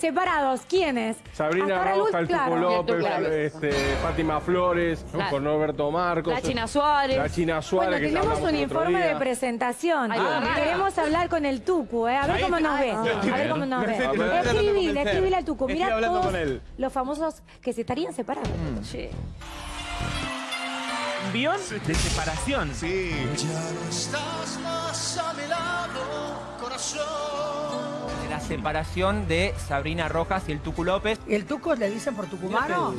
Separados, ¿quiénes? Sabrina Luz, Tuco claro. López, López. este, Fátima Flores, Claro. con Roberto Marcos. La China Suárez. La China Suárez. Bueno, que ya tenemos un informe de presentación. Ah, Queremos hablar con el Tucu, ¿eh? A ver cómo nos ve. A ver cómo nos ve. A. Escribile, escribile al Tucu. Mira todos con él. los famosos que se estarían separados. Sí. Un guion de separación. Sí. La separación de Sabrina Rojas y el Tucu López. ¿El Tuco le dicen por tucumano?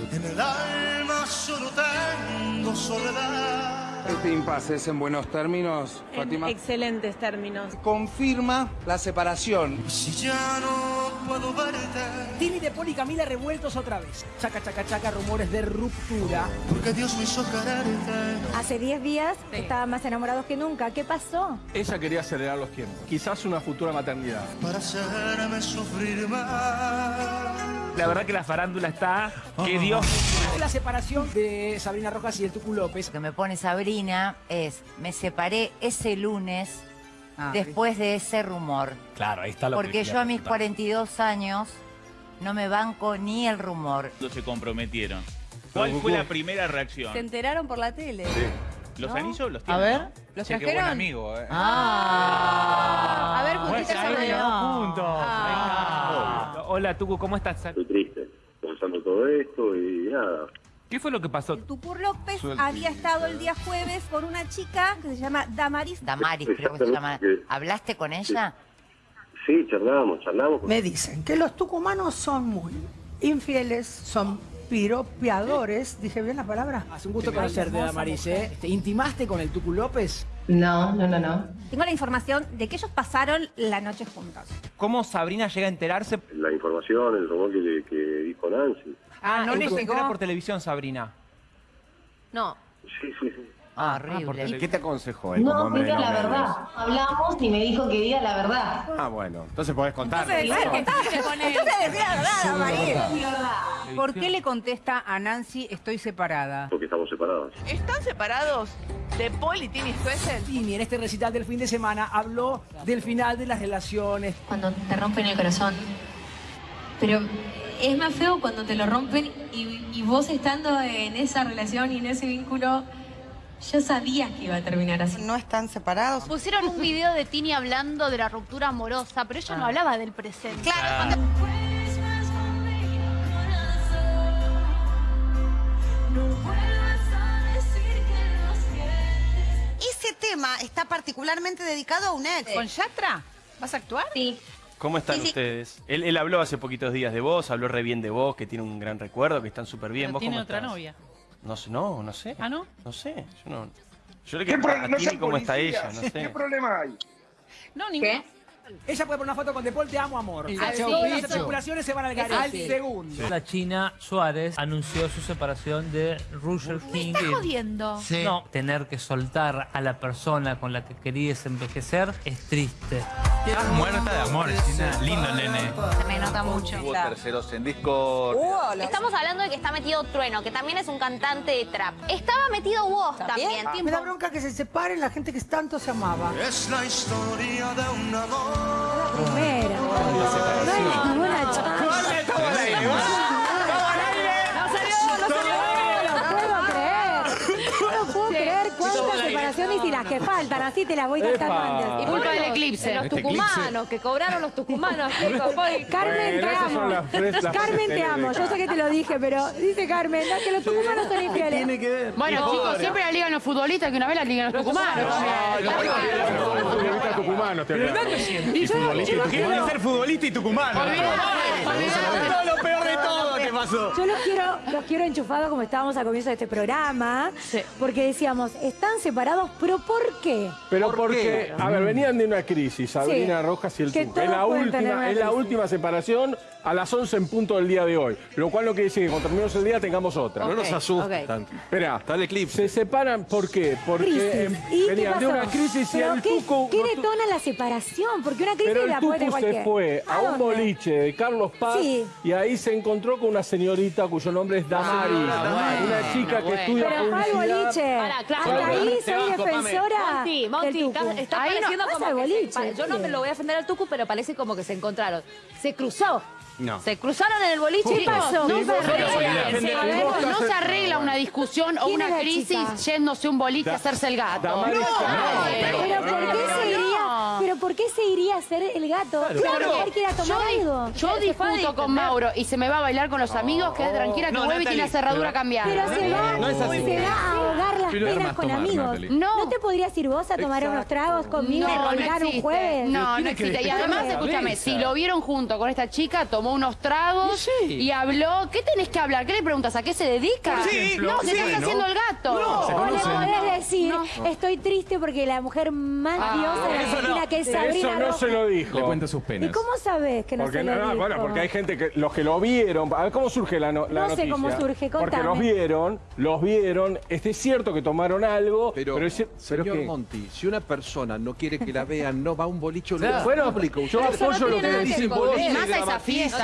Este impasse es en buenos términos, Fátima. excelentes términos. Confirma la separación. Tini de Poli y Camila revueltos otra vez. Chaca, chaca, chaca, rumores de ruptura. Hace 10 días estaban más enamorados que nunca. ¿Qué pasó? Ella quería acelerar los tiempos. Quizás una futura maternidad. La verdad que la farándula está que Dios. La separación de Sabrina Rojas y el Tucu López. Lo que me pone Sabrina es, me separé ese lunes después de ese rumor. Claro, ahí está lo Porque yo a mis 42 años no me banco ni el rumor. Cuando se comprometieron. ¿Cuál fue la primera reacción? Se enteraron por la tele. ¿Los ¿No? anillos los A tienen? ver, ¿no? ¿los Che, qué buen trajeron? amigo, eh. Ah. A ver, juntitas Ahí juntos. Ah. Hola, Tucu, ¿cómo estás? Estoy triste, pensando todo esto y nada. ¿Qué fue lo que pasó? Tupur López había estado el día jueves con una chica que se llama Damaris. Damaris, creo que se llama. ¿Hablaste con ella? Sí, charlamos, charlamos. Me dicen que los tucumanos son muy infieles, son piropeadores. ¿Dije bien la palabra? Hace un gusto conocerte, Damaris, ¿eh? ¿Intimaste con el Tucu López? No, no, no, no. Tengo la información de que ellos pasaron la noche juntos. ¿Cómo Sabrina llega a enterarse? La información, el rumor que, que dijo Nancy. Ah, no ¿y le cómo? se entera por televisión, Sabrina. No. Sí, sí, sí. Ah, horrible. ¿Y qué te aconsejó él como hombre de novelas? Hablamos y me dijo que diga la verdad. Ah, bueno. Entonces podés contar. Entonces decía la verdad, Damaris. ¿Por qué le contesta a Nancy estoy separada? Porque estamos separados. ¿Están separados de Paul y Tini Stoessel? Tini, en este recital del fin de semana, habló del final de las relaciones. cuando te rompen el corazón. Pero es más feo cuando te lo rompen y, y vos estando en esa relación y en ese vínculo, ya sabías que iba a terminar así. ¿No están separados? Pusieron un video de Tini hablando de la ruptura amorosa, pero ella no hablaba del presente. Claro, Ese tema está particularmente dedicado a un ex. ¿Con Yatra? ¿Vas a actuar? Sí. ¿Cómo están Sí, sí. ustedes? Él, él habló hace poquitos días de vos, habló re bien de vos, que tiene un gran recuerdo, que están súper bien. ¿Vos tiene cómo otra estás? novia. No sé, no, no sé. ¿Ah, no? No sé, yo no... Yo le quiero Tini cómo está ella, no sé. problema hay? No, ningún. Ella puede poner una foto con De Paul, te amo, amor. El Las especulaciones se van al garete. Al segundo. La China Suárez anunció su separación de Roger King. ¿Estás jodiendo? No, tener que soltar a la persona con la que querías envejecer es triste. Estás muerta de amor, China. Lindo nene. Se me nota mucho. Hubo terceros en Discord. Estamos hablando de que está metido Trueno, que también es un cantante de trap. Estaba metido vos también. Me da bronca que se separen la gente que tanto se amaba. Es la historia de un amor. La primera. Y las que faltan. Así te las voy cantando antes. Y culpa del eclipse. Los Este tucumanos, que cobraron los tucumanos. chicos. Carmen, te amo. Carmen, te amo. Yo sé que te lo dije, pero dice Carmen, no, que los tucumanos son infieles. Bueno, chicos, siempre la ligan los futbolistas, que una vez la ligan los tucumanos. Tucumanos te. Y tucumanos. ser futbolista y tucumano. Olvidate. lo peor de todo que pasó. Yo los quiero, los quiero enchufados como estábamos al comienzo de este programa, porque decíamos, están separados, pero ¿por qué? Pero ¿Por porque, qué? a ver, venían de una crisis, Sabrina Sí. Rojas y el Que Tuco. Es la, última, una es la crisis. última separación a las 11 en punto del día de hoy. Lo cual no quiere decir que cuando terminemos el día tengamos otra. No nos asustes ok. tanto. Espera, Está el eclipse. se separan, ¿por qué? Porque Crisis. em, ¿Y qué venían de una crisis y ¿Pero el qué, Tuco... ¿Qué detona la separación? Porque una crisis Pero la puede cualquiera. se fue a, un boliche de Carlos Paz Sí. y ahí se encontró con una señorita cuyo nombre es Damari. una chica que bueno. estudia Pero al publicidad. boliche. Pará, claro. Hasta ahí soy. Defensora Monty, del Monty, Tucu. está, está Ahí pareciendo como que boliche. yo no me lo voy a defender al Tucu, pero parece como que se encontraron. Se cruzó. No. ¿Se cruzaron en el boliche? ¿Qué pasó? No ¿Qué se pasó? arregla. No se arregla una discusión o ¿Quién una crisis chica? yéndose un boliche a hacerse el gato. No, no, Pero ¿por qué se? Pero ¿por qué se iría a hacer el gato? Claro. Claro, él quiere Yo, tomar di- algo. yo discuto con Mauro y se me va a bailar con los amigos, quede tranquila que No, vuelve y tiene la cerradura pero- cambiada. Pero se va, No es así. se va a ahogar las Pero penas con tomar, amigos. No. No. te podrías ir vos a tomar unos tragos conmigo No, y un jueves? No, no que existe. Y además, escúchame, si lo vieron junto con esta chica, tomó unos tragos Y sí. y habló. ¿Qué tenés que hablar? ¿Qué le preguntas? ¿A qué se dedica? No, se sí, está haciendo el gato. No, se O le podés decir, estoy triste porque la mujer más Ah, diosa de la que es Sabrina Eso no Rojas. se lo dijo. Le cuenta sus ¿Y penas. cómo sabés que no Porque, se lo no, dijo? bueno, porque hay gente que los que lo vieron, a ver cómo surge la, no- la No sé cómo surge, Porque contame. los vieron, los vieron, este es cierto que tomaron algo, Pero, pero, es cier- pero señor ¿qué? Monti, si una persona no quiere que la vean, no va a un boliche Claro. Bueno, público. yo apoyo lo que. Y más a esa fiesta